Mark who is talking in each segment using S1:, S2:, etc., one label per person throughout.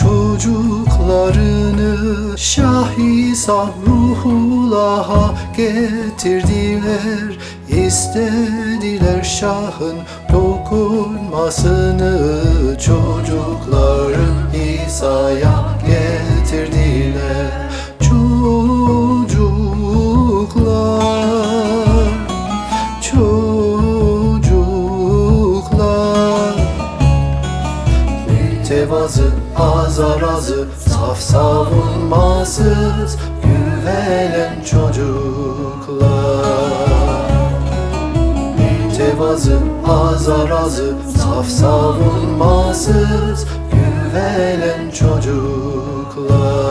S1: Çocuklarını Şah-ı ruhullaha getirdiler. İstediler Şah'ın dokunmasını Çocukları İsa'ya Mütevazı, azarazı, saf savunmasız Güvenen çocuklar. Mütevazı, azarazı, saf savunmasız Güvenen çocuklar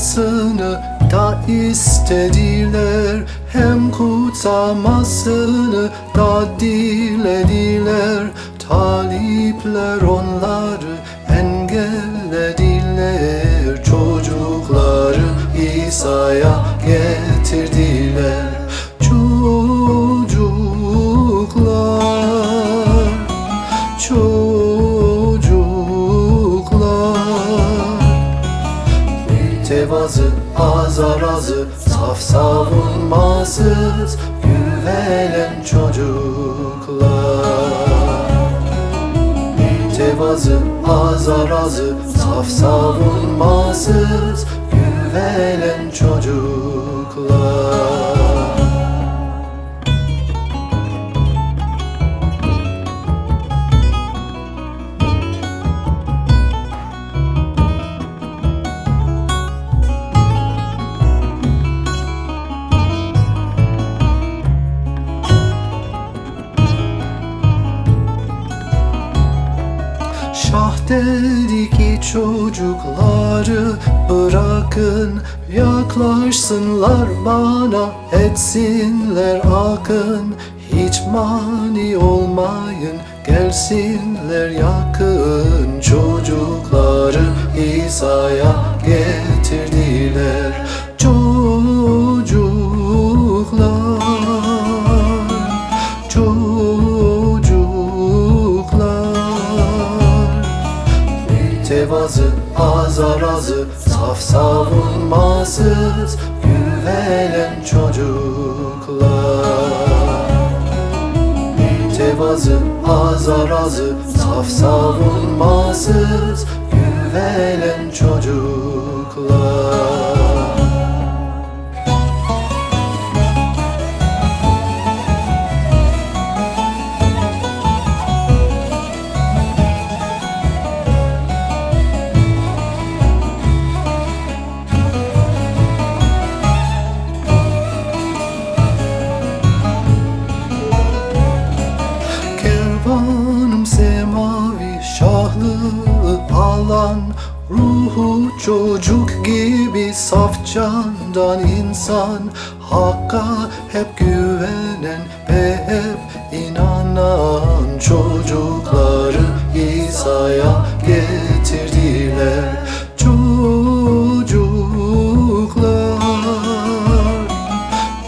S1: dualamasını da istediler. Hem kutsamasını da dilediler. Talipler onları engellediler. Çocukları İsa'ya getirdiler. Çocuklar Çocuklar Mütevazı, azarazı, saf savunmasız Güvenen çocuklar. Mütevazı, azarazı, saf savunmasız Güvenen çocuklar Dedi ki çocukları bırakın Yaklaşsınlar bana etsinler akın. Hiç mani olmayın gelsinler yakın. Çocukları İsa'ya getirdiler Mütevazı, azarazı, saf savunmasız Güvenen çocuklar. Mütevazı, azarazı, saf savunmasız Güvenen çocuklar Ruhu çocuk gibi saf candan insan. Hakka hep güvenen ve hep inanan Çocukları İsa'ya getirdiler. Çocuklar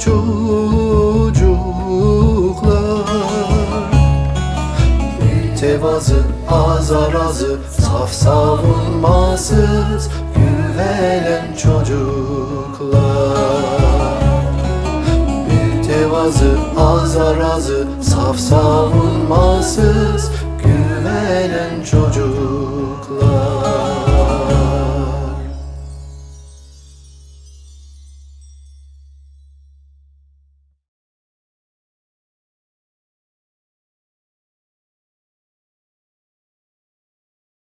S1: Çocuklar. Mütevazı, azarazı, saf savunmasız Güvenen çocuklar. Mütevazı, azarazı, saf savunmasız Güvenen çocuklar